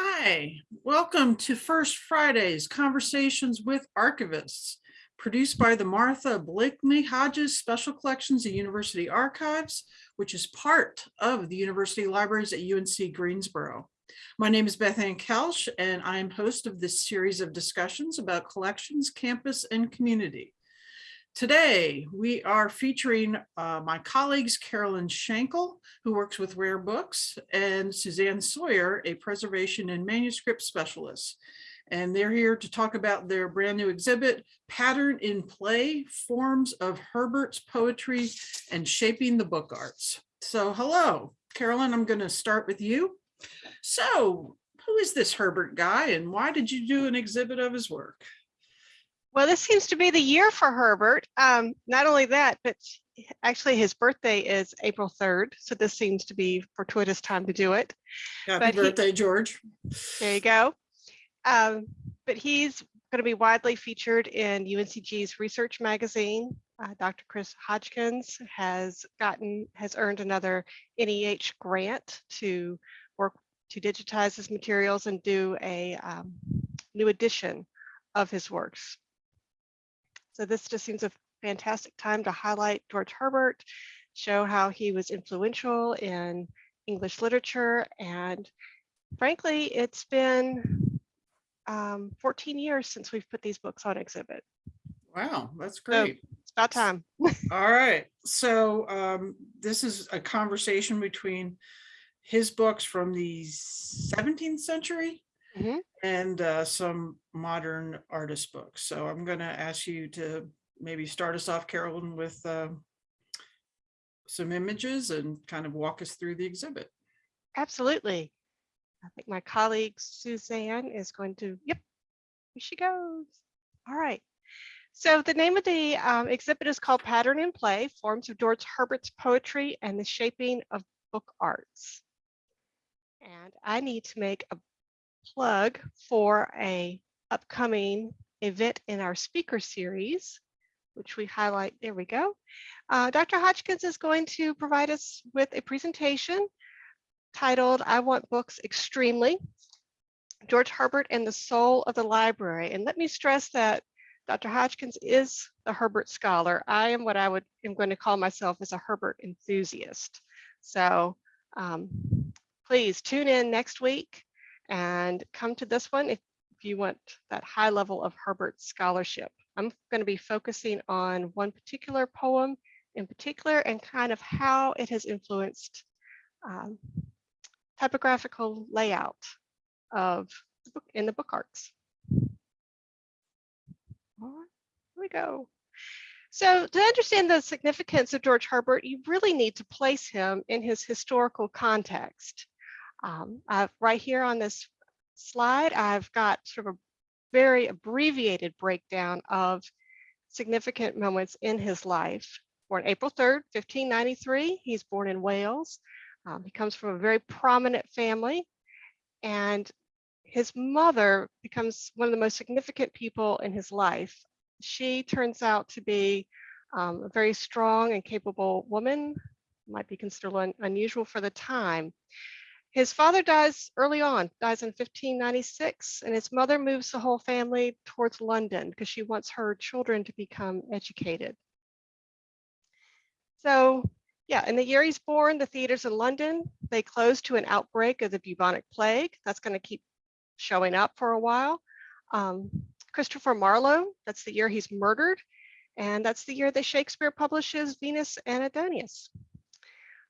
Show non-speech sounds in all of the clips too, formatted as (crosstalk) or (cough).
Hi, welcome to First Fridays Conversations with Archivists, produced by the Martha Blakeney Hodges Special Collections at University Archives, which is part of the University Libraries at UNC Greensboro. My name is Beth Ann Kelsch, and I am host of this series of discussions about collections, campus, and community. Today, we are featuring uh, my colleagues, Carolyn Shankle, who works with Rare Books, and Suzanne Sawyer, a preservation and manuscript specialist. And they're here to talk about their brand new exhibit, Pattern in Play, Forms of Herbert's Poetry and Shaping the Book Arts. So hello, Carolyn, I'm gonna start with you. So who is this Herbert guy and why did you do an exhibit of his work? Well, this seems to be the year for Herbert. Um, not only that, but actually his birthday is April 3rd. So this seems to be fortuitous time to do it. Happy But he- birthday, George. There you go. Um, but he's going to be widely featured in UNCG's research magazine. Uh, Dr. Chris Hodgkins has gotten, has earned another NEH grant to work to digitize his materials and do a um, new edition of his works. So this just seems a fantastic time to highlight George Herbert, show how he was influential in English literature. And frankly, it's been um, 14 years since we've put these books on exhibit. Wow, that's So- great. It's about time. (laughs) All right, so um, this is a conversation between his books from the 17th century Mhm. and uh, some modern artist books. So I'm going to ask you to maybe start us off, Carolyn, with uh, some images and kind of walk us through the exhibit. Absolutely. I think my colleague Suzanne is going to, yep, here she goes. All right. So the name of the um, exhibit is called Pattern in Play, Forms of George Herbert's Poetry and the Shaping of Book Arts. And I need to make a plug for a upcoming event in our speaker series, which we highlight, there we go. Uh, Dr. Hodgkins is going to provide us with a presentation titled I Want Books Extremely, George Herbert and the Soul of the Library. And let me stress that Dr. Hodgkins is a Herbert scholar. I am what I would am going to call myself as a Herbert enthusiast. So um, please tune in next week and come to this one if, you want that high level of Herbert scholarship. I'm going to be focusing on one particular poem in particular and kind of how it has influenced um, typographical layout of the book in the book arts. Here we go. So to understand the significance of George Herbert, you really need to place him in his historical context. Um, I've, right here on this slide, I've got sort of a very abbreviated breakdown of significant moments in his life. Born April 3rd, 1593, he's born in Wales. Um, he comes from a very prominent family and his mother becomes one of the most significant people in his life. She turns out to be um, a very strong and capable woman, might be considered un unusual for the time. His father dies early on, dies in 1596, and his mother moves the whole family towards London because she wants her children to become educated. So yeah, in the year he's born, the theaters in London, they close to an outbreak of the bubonic plague. That's going to keep showing up for a while. Um, Christopher Marlowe, that's the year he's murdered. And that's the year that Shakespeare publishes Venus and Adonis.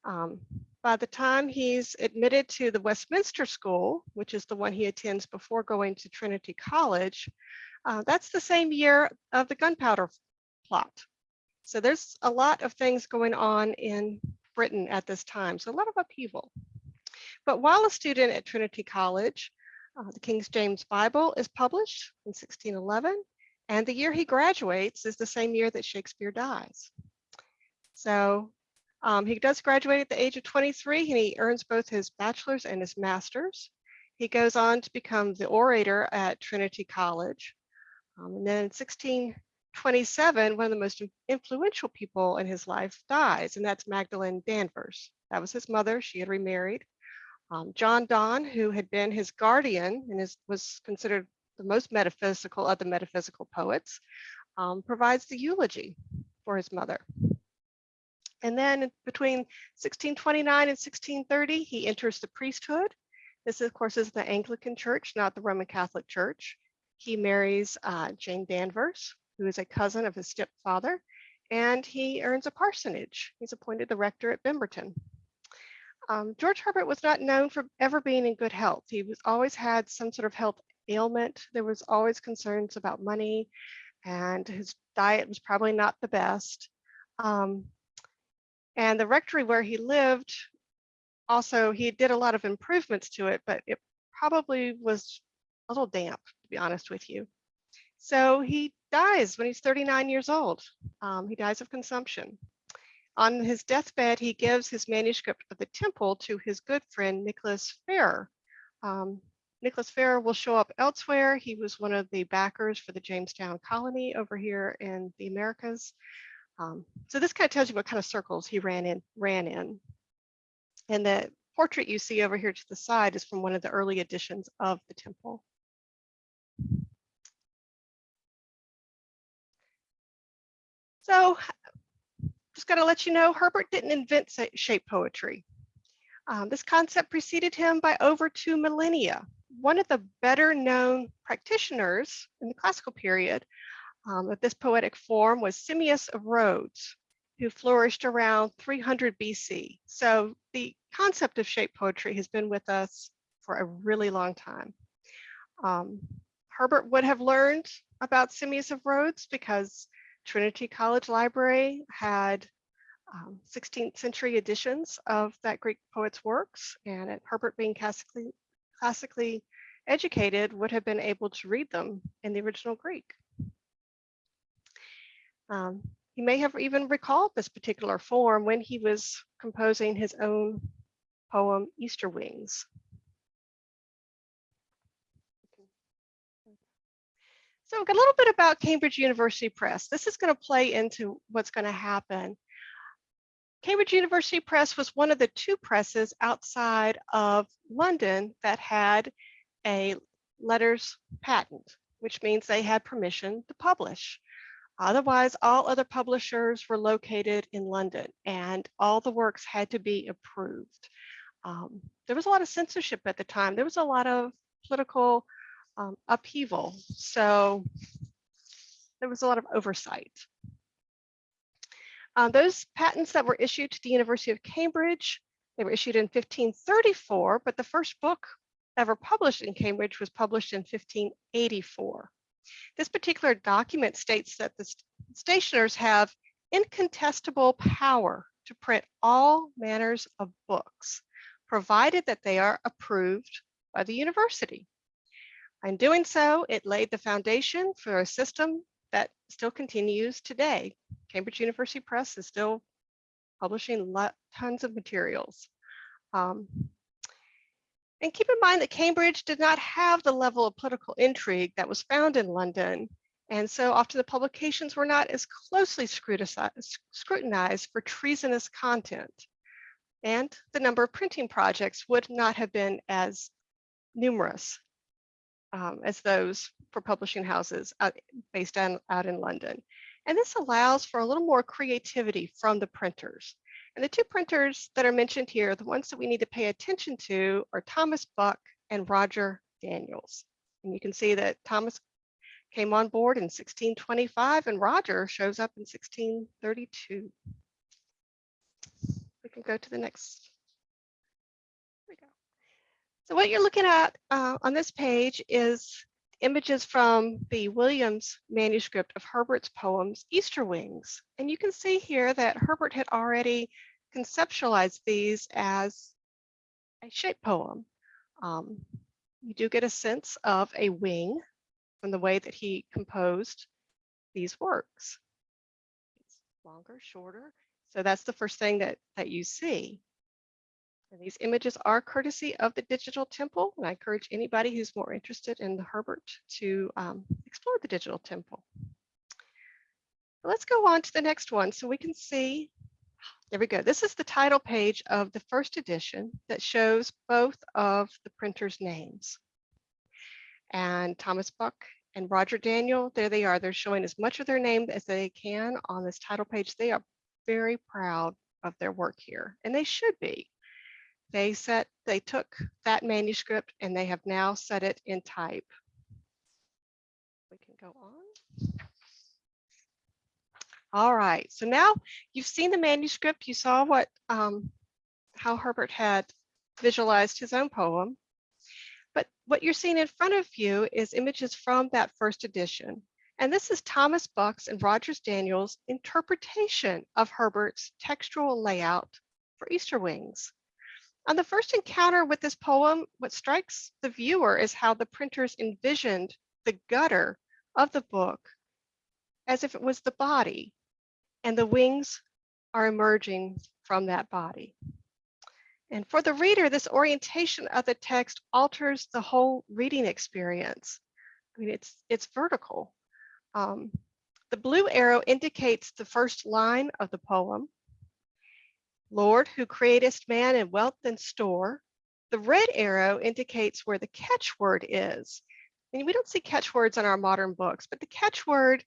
Um, by the time he's admitted to the Westminster School, which is the one he attends before going to Trinity College, uh, that's the same year of the gunpowder plot. So there's a lot of things going on in Britain at this time, so a lot of upheaval. But while a student at Trinity College, uh, the King James Bible is published in 1611, and the year he graduates is the same year that Shakespeare dies. So um, he does graduate at the age of 23, and he earns both his bachelor's and his master's. He goes on to become the orator at Trinity College. Um, and then in 1627, one of the most influential people in his life dies, and that's Magdalene Danvers. That was his mother. She had remarried. Um, John Donne, who had been his guardian and is, was considered the most metaphysical of the metaphysical poets, um, provides the eulogy for his mother. And then between 1629 and 1630, he enters the priesthood. This, of course, is the Anglican Church, not the Roman Catholic Church. He marries uh, Jane Danvers, who is a cousin of his stepfather, and he earns a parsonage. He's appointed the rector at Bemerton. Um, George Herbert was not known for ever being in good health. He was always had some sort of health ailment. There was always concerns about money, and his diet was probably not the best. Um, and the rectory where he lived, also, he did a lot of improvements to it, but it probably was a little damp, to be honest with you. So he dies when he's 39 years old. Um, he dies of consumption. On his deathbed, he gives his manuscript of the temple to his good friend, Nicholas Ferrar. Um, Nicholas Ferrar will show up elsewhere. He was one of the backers for the Jamestown colony over here in the Americas. Um, so this kind of tells you what kind of circles he ran in, ran in. And the portrait you see over here to the side is from one of the early editions of the temple. So just got to let you know, Herbert didn't invent shape poetry. Um, this concept preceded him by over two millennia. One of the better known practitioners in the classical period um, this poetic form was Simmias of Rhodes, who flourished around 300 BC. So the concept of shape poetry has been with us for a really long time. Um, Herbert would have learned about Simmias of Rhodes because Trinity College Library had um, 16th century editions of that Greek poet's works, and at Herbert being classically, classically educated would have been able to read them in the original Greek. Um, he may have even recalled this particular form when he was composing his own poem, Easter Wings. So a little bit about Cambridge University Press. This is going to play into what's going to happen. Cambridge University Press was one of the two presses outside of London that had a letters patent, which means they had permission to publish. Otherwise, all other publishers were located in London and all the works had to be approved. Um, there was a lot of censorship at the time. There was a lot of political um, upheaval. So there was a lot of oversight. Uh, those patents that were issued to the University of Cambridge, they were issued in 1534, but the first book ever published in Cambridge was published in 1584. This particular document states that the st stationers have incontestable power to print all manners of books, provided that they are approved by the university. In doing so, it laid the foundation for a system that still continues today. Cambridge University Press is still publishing tons of materials. Um, and keep in mind that Cambridge did not have the level of political intrigue that was found in London. And so often the publications were not as closely scrutinized for treasonous content. And the number of printing projects would not have been as numerous um, as those for publishing houses out, based on, out in London. And this allows for a little more creativity from the printers. And the two printers that are mentioned here, the ones that we need to pay attention to are Thomas Buck and Roger Daniels. And you can see that Thomas came on board in 1625 and Roger shows up in 1632. We can go to the next There we go. so what you're looking at uh, on this page is images from the Williams manuscript of Herbert's poems, Easter Wings. And you can see here that Herbert had already conceptualized these as a shape poem. Um, you do get a sense of a wing from the way that he composed these works. It's longer, shorter. So that's the first thing that, that you see. And these images are courtesy of the Digital Temple, and I encourage anybody who's more interested in the Herbert to um, explore the Digital Temple. Let's go on to the next one so we can see There we go. This is the title page of the first edition that shows both of the printers' names. And Thomas Buck and Roger Daniel, there they are. They're showing as much of their name as they can on this title page. They are very proud of their work here, and they should be. They set, they took that manuscript and they have now set it in type. We can go on. All right, so now you've seen the manuscript, you saw what, um, how Herbert had visualized his own poem. But what you're seeing in front of you is images from that first edition. And this is Thomas Buck's and Rogers Daniels interpretation of Herbert's textual layout for Easter wings. On the first encounter with this poem, what strikes the viewer is how the printers envisioned the gutter of the book as if it was the body and the wings are emerging from that body. And for the reader, this orientation of the text alters the whole reading experience. I mean, it's, it's vertical. Um, the blue arrow indicates the first line of the poem. Lord, who createst man in wealth and store. The red arrow indicates where the catchword is. And we don't see catchwords in our modern books, but the catchword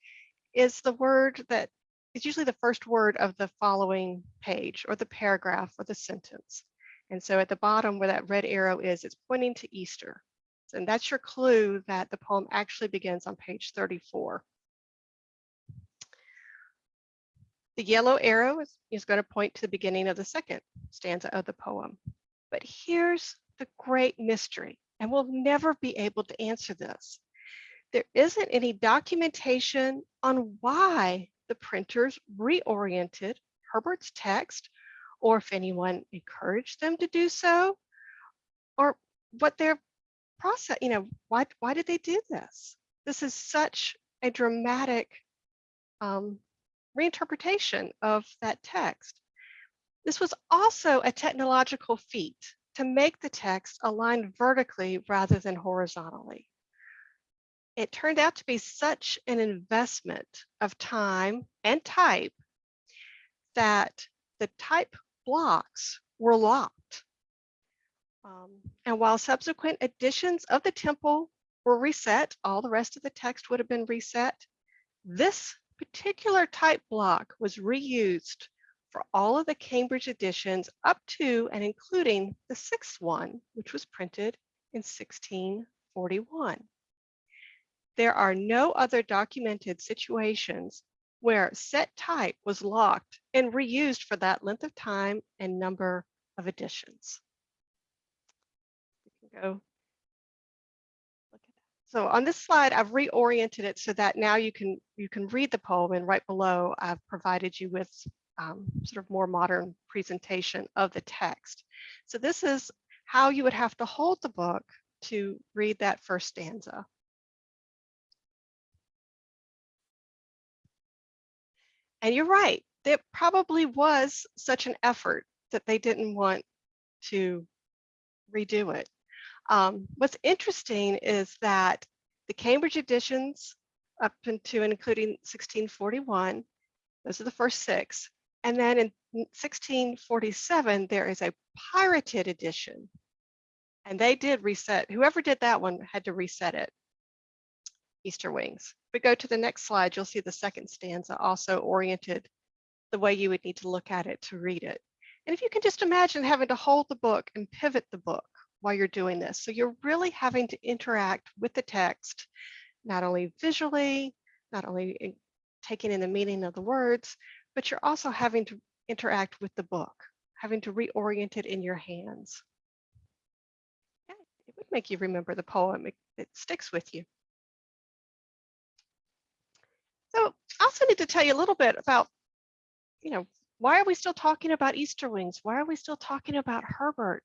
is the word that is usually the first word of the following page or the paragraph or the sentence. And so at the bottom where that red arrow is, it's pointing to Easter. And that's your clue that the poem actually begins on page 34. The yellow arrow is, is going to point to the beginning of the second stanza of the poem. But here's the great mystery, and we'll never be able to answer this. There isn't any documentation on why the printers reoriented Herbert's text, or if anyone encouraged them to do so, or what their process, you know, why, why did they do this? This is such a dramatic um, reinterpretation of that text. This was also a technological feat to make the text align vertically rather than horizontally. It turned out to be such an investment of time and type that the type blocks were locked. Um, and while subsequent editions of the temple were reset, all the rest of the text would have been reset. This particular type block was reused for all of the Cambridge editions up to and including the sixth one, which was printed in 1641. There are no other documented situations where set type was locked and reused for that length of time and number of editions. Can go so on this slide, I've reoriented it so that now you can you can read the poem and right below I've provided you with um, sort of more modern presentation of the text. So this is how you would have to hold the book to read that first stanza. And you're right, there probably was such an effort that they didn't want to redo it. Um, what's interesting is that the Cambridge editions up into and including 1641, those are the first six. And then in 1647, there is a pirated edition. And they did reset, whoever did that one had to reset it, Easter Wings. If we go to the next slide, you'll see the second stanza also oriented the way you would need to look at it to read it. And if you can just imagine having to hold the book and pivot the book while you're doing this. So you're really having to interact with the text, not only visually, not only in taking in the meaning of the words, but you're also having to interact with the book, having to reorient it in your hands. Yeah, it would make you remember the poem. It, it sticks with you. So I also need to tell you a little bit about, you know, why are we still talking about Easter wings? Why are we still talking about Herbert?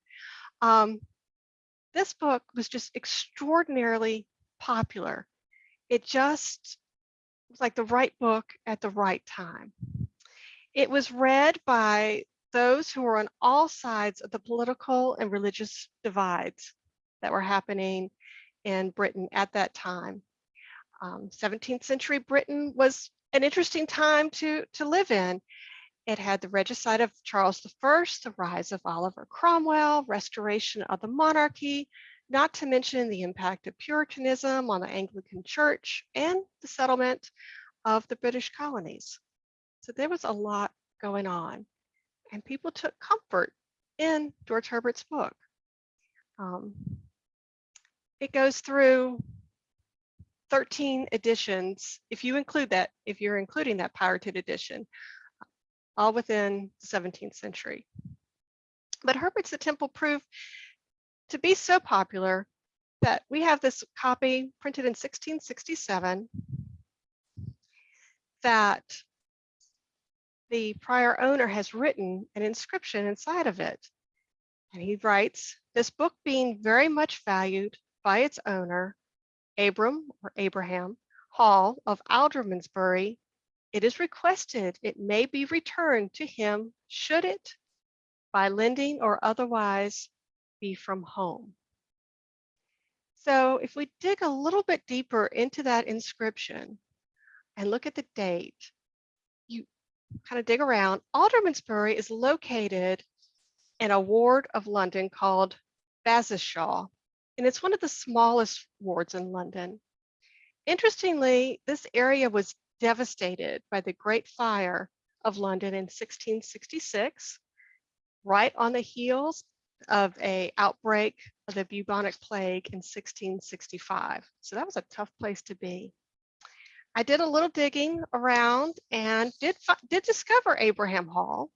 Um, this book was just extraordinarily popular. It just was like the right book at the right time. It was read by those who were on all sides of the political and religious divides that were happening in Britain at that time. Um, 17th century Britain was an interesting time to, to live in. It had the regicide of Charles I, the rise of Oliver Cromwell, restoration of the monarchy, not to mention the impact of Puritanism on the Anglican Church and the settlement of the British colonies. So there was a lot going on, and people took comfort in George Herbert's book. Um, it goes through 13 editions, if you include that, if you're including that pirated edition, all within the 17th century. But Herbert's The Temple proved to be so popular that we have this copy printed in 1667 that the prior owner has written an inscription inside of it. And he writes, this book being very much valued by its owner, Abram or Abraham Hall of Aldermansbury, it is requested it may be returned to him should it, by lending or otherwise, be from home. So if we dig a little bit deeper into that inscription and look at the date, you kind of dig around, Aldermansbury is located in a ward of London called Bassishaw, and it's one of the smallest wards in London. Interestingly, this area was devastated by the Great Fire of London in 1666, right on the heels of a outbreak of the bubonic plague in 1665. So that was a tough place to be. I did a little digging around and did, did discover Abraham Hall.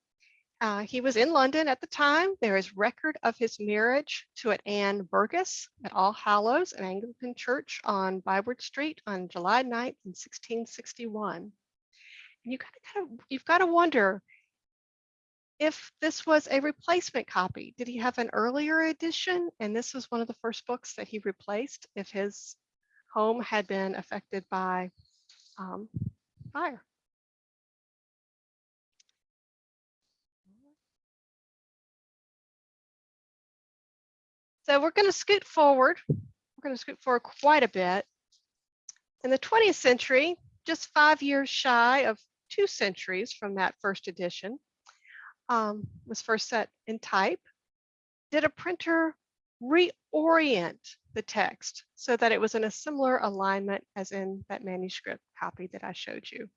Uh, he was in London at the time. There is record of his marriage to an Anne Burgess at All Hallows, an Anglican church on Byward Street on July 9th in 1661. And you gotta kind of, you've got to wonder if this was a replacement copy. Did he have an earlier edition? And this was one of the first books that he replaced if his home had been affected by um, fire. So we're going to scoot forward. We're going to scoot forward quite a bit. In the 20th century, just five years shy of two centuries from that first edition, um, was first set in type, did a printer reorient the text so that it was in a similar alignment as in that manuscript copy that I showed you.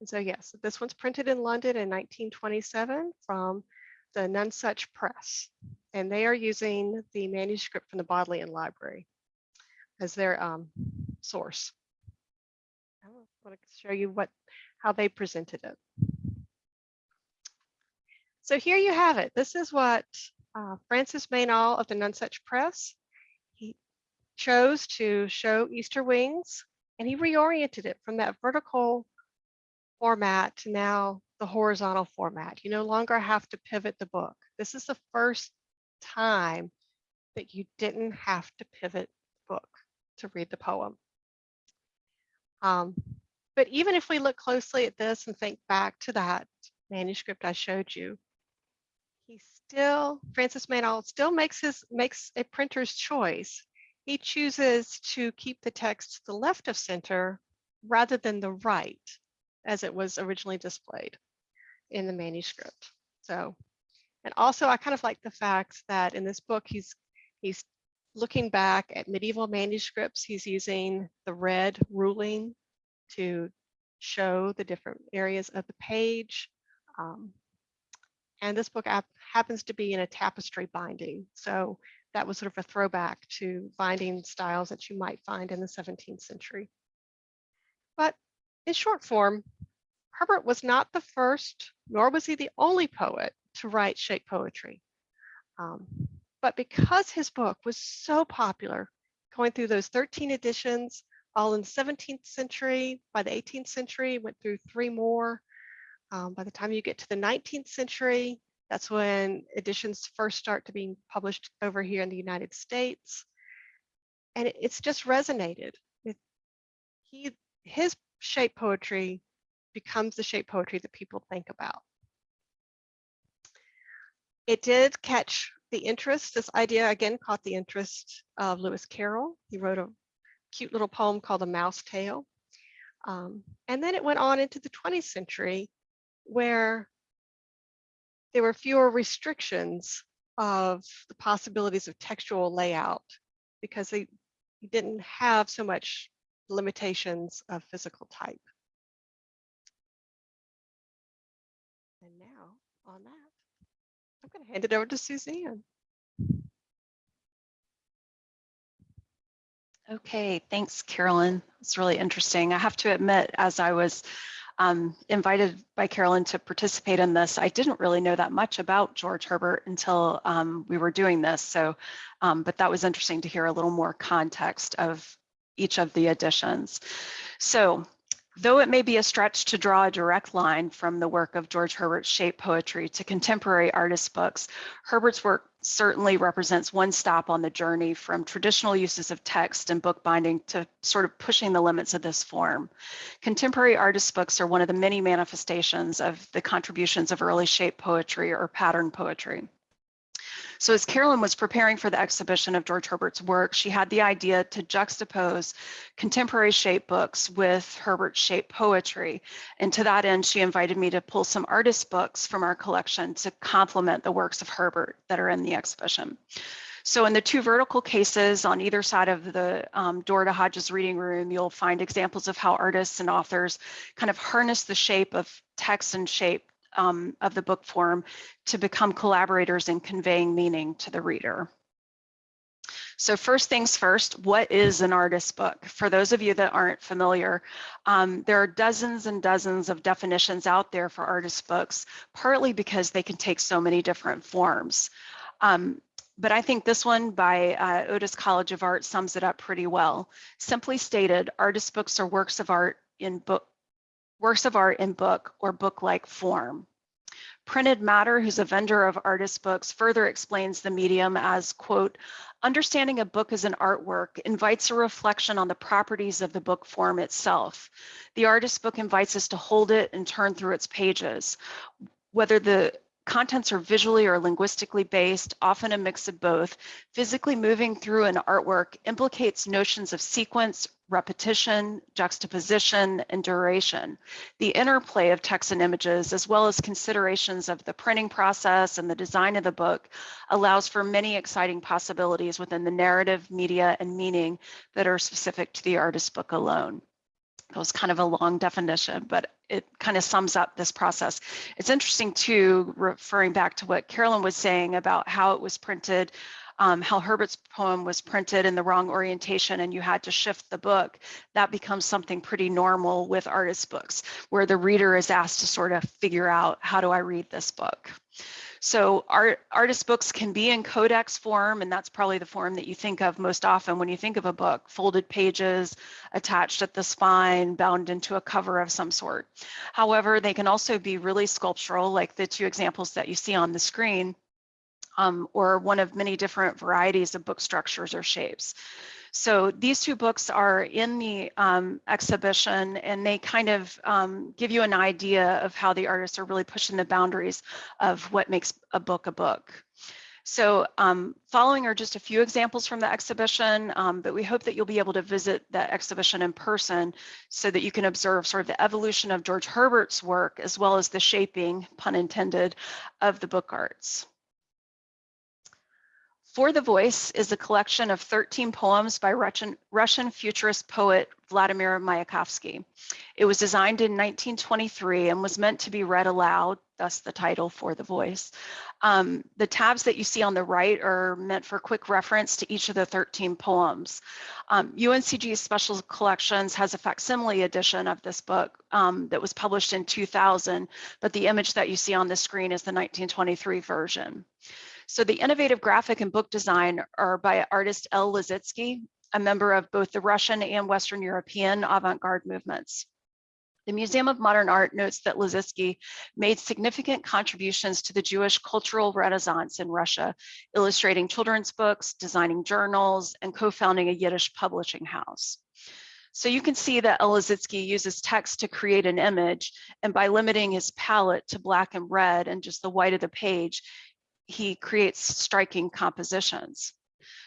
And so yes, this one's printed in London in 1927 from the Nonsuch Press and they are using the manuscript from the Bodleian Library as their um, source. I want to show you what how they presented it. So here you have it. This is what uh, Francis Meynell of the Nonsuch Press, he chose to show Easter wings and he reoriented it from that vertical format to now the horizontal format. You no longer have to pivot the book. This is the first time that you didn't have to pivot the book to read the poem. Um, but even if we look closely at this and think back to that manuscript I showed you, he still, Francis Meynell still makes his makes a printer's choice. He chooses to keep the text to the left of center rather than the right as it was originally displayed in the manuscript. So and also I kind of like the fact that in this book, he's, he's looking back at medieval manuscripts. He's using the red ruling to show the different areas of the page. Um, and this book happens to be in a tapestry binding. So that was sort of a throwback to binding styles that you might find in the 17th century. But in short form, Herbert was not the first, nor was he the only poet to write shape poetry. Um, but because his book was so popular, going through those 13 editions, all in the 17th century, by the 18th century, went through three more. Um, by the time you get to the 19th century, that's when editions first start to be published over here in the United States. And it, it's just resonated. He, his shape poetry becomes the shape poetry that people think about it did catch the interest. This idea again caught the interest of Lewis Carroll. He wrote a cute little poem called A Mouse Tale. Um, and then it went on into the 20th century where there were fewer restrictions of the possibilities of textual layout because they didn't have so much limitations of physical type. And now on that, I'm going to hand it over to Suzanne. Okay, thanks, Carolyn. It's really interesting. I have to admit, as I was um, invited by Carolyn to participate in this, I didn't really know that much about George Herbert until um, we were doing this. So, um, but that was interesting to hear a little more context of each of the editions. So Though it may be a stretch to draw a direct line from the work of George Herbert's shape poetry to contemporary artist books, Herbert's work certainly represents one stop on the journey from traditional uses of text and bookbinding to sort of pushing the limits of this form. Contemporary artist books are one of the many manifestations of the contributions of early shape poetry or pattern poetry. So as Carolyn was preparing for the exhibition of George Herbert's work, she had the idea to juxtapose contemporary shape books with Herbert's shape poetry. And to that end, she invited me to pull some artist books from our collection to complement the works of Herbert that are in the exhibition. So in the two vertical cases on either side of the um, door to Hodges reading room, you'll find examples of how artists and authors kind of harness the shape of text and shape um, of the book form to become collaborators in conveying meaning to the reader. So first things first, what is an artist book? For those of you that aren't familiar, um, there are dozens and dozens of definitions out there for artist books, partly because they can take so many different forms. Um, but I think this one by uh, Otis College of Art sums it up pretty well. Simply stated, artist books are works of art in book works of art in book or book-like form. Printed Matter, who's a vendor of artist books, further explains the medium as, quote, understanding a book as an artwork invites a reflection on the properties of the book form itself. The artist book invites us to hold it and turn through its pages. Whether the contents are visually or linguistically based, often a mix of both, physically moving through an artwork implicates notions of sequence, repetition, juxtaposition, and duration. The interplay of text and images, as well as considerations of the printing process and the design of the book, allows for many exciting possibilities within the narrative, media, and meaning that are specific to the artist's book alone. That was kind of a long definition, but it kind of sums up this process. It's interesting too, referring back to what Carolyn was saying about how it was printed, um, how Herbert's poem was printed in the wrong orientation and you had to shift the book. That becomes something pretty normal with artist books, where the reader is asked to sort of figure out, how do I read this book? So art, artist books can be in codex form, and that's probably the form that you think of most often when you think of a book, folded pages attached at the spine, bound into a cover of some sort. However, they can also be really sculptural, like the two examples that you see on the screen, um, or one of many different varieties of book structures or shapes. So these two books are in the um, exhibition and they kind of um, give you an idea of how the artists are really pushing the boundaries of what makes a book a book. So um, following are just a few examples from the exhibition, um, but we hope that you'll be able to visit the exhibition in person so that you can observe sort of the evolution of George Herbert's work as well as the shaping, pun intended, of the book arts. For the Voice is a collection of 13 poems by Russian, Russian futurist poet Vladimir Mayakovsky. It was designed in 1923 and was meant to be read aloud, thus the title For the Voice. Um, the tabs that you see on the right are meant for quick reference to each of the 13 poems. Um, UNCG Special Collections has a facsimile edition of this book um, that was published in 2000, but the image that you see on the screen is the 1923 version. So the innovative graphic and book design are by artist El Lissitzky, a member of both the Russian and Western European avant-garde movements. The Museum of Modern Art notes that Lissitzky made significant contributions to the Jewish cultural renaissance in Russia, illustrating children's books, designing journals, and co-founding a Yiddish publishing house. So you can see that El Lissitzky uses text to create an image, and by limiting his palette to black and red and just the white of the page, he creates striking compositions.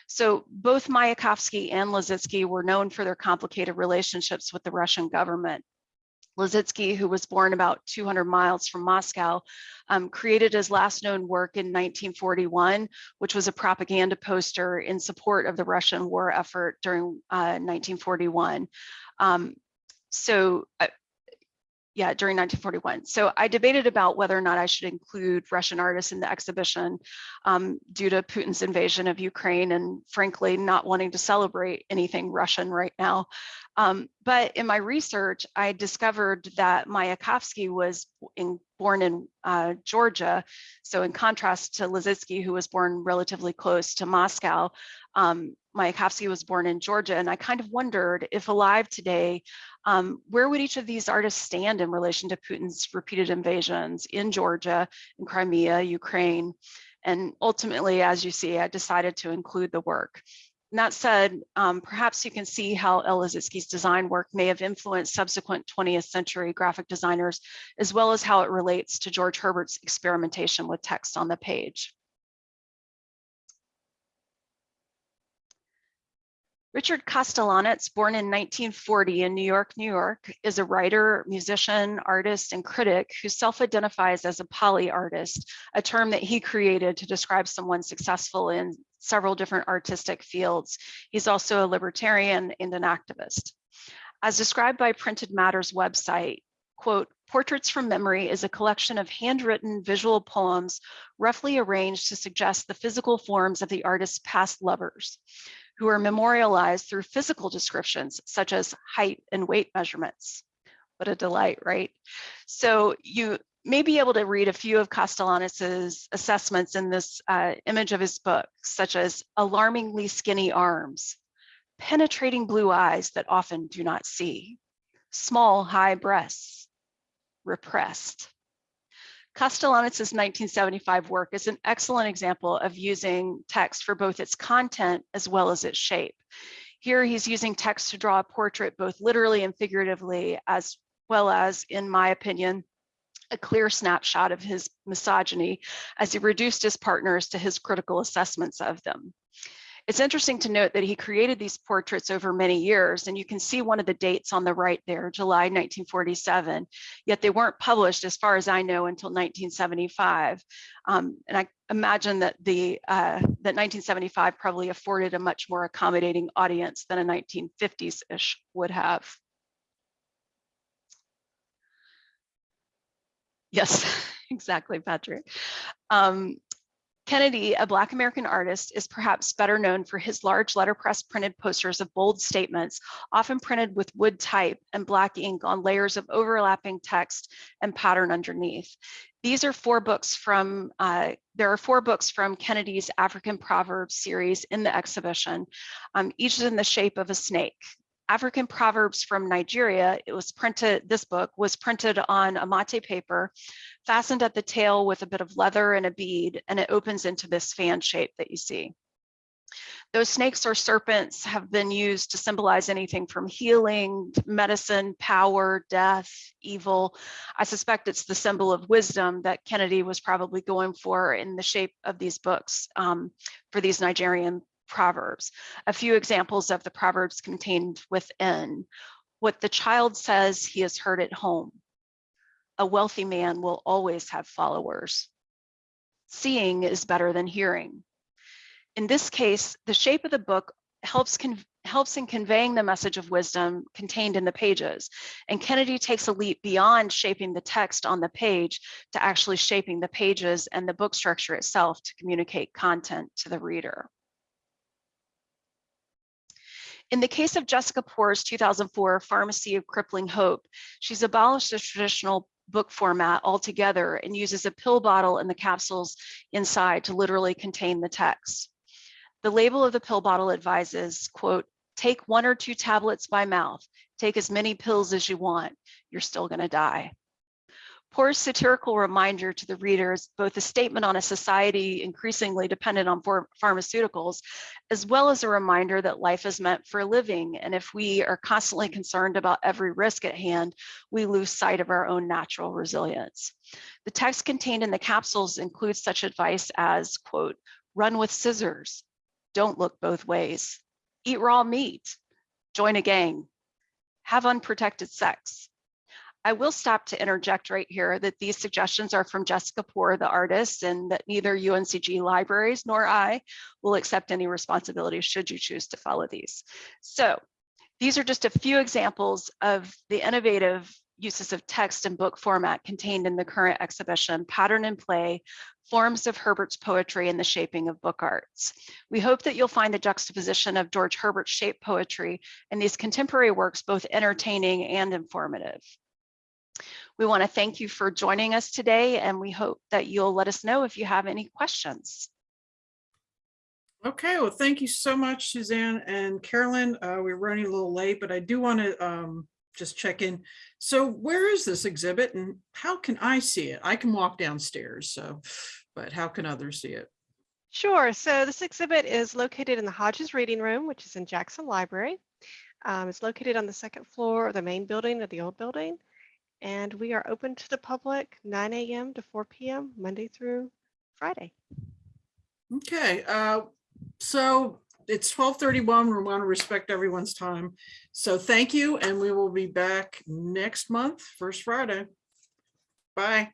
So both Mayakovsky and Lissitzky were known for their complicated relationships with the Russian government. Lissitzky, who was born about 200 miles from Moscow, um, created his last known work in 1941, which was a propaganda poster in support of the Russian war effort during uh, 1941. Um, so uh, yeah, during 1941. So I debated about whether or not I should include Russian artists in the exhibition um, due to Putin's invasion of Ukraine and frankly, not wanting to celebrate anything Russian right now. Um, but in my research, I discovered that Mayakovsky was in, born in uh, Georgia. So in contrast to Lissitzky, who was born relatively close to Moscow, um, Mayakovsky was born in Georgia. And I kind of wondered if alive today, um, where would each of these artists stand in relation to Putin's repeated invasions in Georgia, in Crimea, Ukraine? And ultimately, as you see, I decided to include the work. And that said, um, perhaps you can see how El Lissitzky's design work may have influenced subsequent 20th century graphic designers, as well as how it relates to George Herbert's experimentation with text on the page. Richard Kostelanetz, born in 1940 in New York, New York, is a writer, musician, artist, and critic who self-identifies as a poly artist, a term that he created to describe someone successful in several different artistic fields. He's also a libertarian and an activist. As described by Printed Matters website, quote, Portraits from Memory is a collection of handwritten visual poems roughly arranged to suggest the physical forms of the artist's past lovers who are memorialized through physical descriptions such as height and weight measurements. What a delight, right? So you may be able to read a few of Kostelanetz's assessments in this uh, image of his book, such as alarmingly skinny arms, penetrating blue eyes that often do not see, small high breasts, repressed, Kostelanetz' 1975 work is an excellent example of using text for both its content as well as its shape. Here he's using text to draw a portrait both literally and figuratively, as well as, in my opinion, a clear snapshot of his misogyny as he reduced his partners to his critical assessments of them. It's interesting to note that he created these portraits over many years, and you can see one of the dates on the right there, July 1947, yet they weren't published, as far as I know, until 1975. Um, and I imagine that the uh, that 1975 probably afforded a much more accommodating audience than a 1950s-ish would have. Yes, (laughs) exactly, Patrick. Um, Kennedy, a Black American artist, is perhaps better known for his large letterpress printed posters of bold statements, often printed with wood type and black ink on layers of overlapping text and pattern underneath. These are four books from, uh, there are four books from Kennedy's African Proverbs series in the exhibition. Um, each is in the shape of a snake. African Proverbs from Nigeria, it was printed, this book was printed on a mate paper, fastened at the tail with a bit of leather and a bead, and it opens into this fan shape that you see. Those snakes or serpents have been used to symbolize anything from healing, medicine, power, death, evil. I suspect it's the symbol of wisdom that Kennedy was probably going for in the shape of these books um, for these Nigerian Proverbs. A few examples of the Proverbs contained within. What the child says he has heard at home. A wealthy man will always have followers. Seeing is better than hearing. In this case, the shape of the book helps helps in conveying the message of wisdom contained in the pages. And Kennedy takes a leap beyond shaping the text on the page to actually shaping the pages and the book structure itself to communicate content to the reader. In the case of Jessica Poor's 2004 Pharmacy of Crippling Hope, she's abolished the traditional book format altogether and uses a pill bottle and the capsules inside to literally contain the text. The label of the pill bottle advises, quote, take one or two tablets by mouth, take as many pills as you want, you're still gonna die. Poor's satirical reminder to the readers, both a statement on a society increasingly dependent on pharmaceuticals, as well as a reminder that life is meant for living. And if we are constantly concerned about every risk at hand, we lose sight of our own natural resilience. The text contained in the capsules includes such advice as, quote, run with scissors, don't look both ways, eat raw meat, join a gang, have unprotected sex, I will stop to interject right here that these suggestions are from Jessica Poor, the artist, and that neither UNCG libraries nor I will accept any responsibility should you choose to follow these. So these are just a few examples of the innovative uses of text and book format contained in the current exhibition, Pattern and Play, Forms of Herbert's Poetry and the Shaping of Book Arts. We hope that you'll find the juxtaposition of George Herbert's shape poetry and these contemporary works both entertaining and informative. We want to thank you for joining us today, and we hope that you'll let us know if you have any questions. Okay, well, thank you so much, Suzanne and Carolyn. Uh, we're running a little late, but I do want to um, just check in. So where is this exhibit and how can I see it? I can walk downstairs, so, but how can others see it? Sure. So this exhibit is located in the Hodges Reading Room, which is in Jackson Library. Um, it's located on the second floor of the main building of the old building. And we are open to the public 9 a.m. to 4 p.m. Monday through Friday. Okay, uh, so it's twelve thirty-one. We want to respect everyone's time. So thank you, and we will be back next month, first Friday. Bye.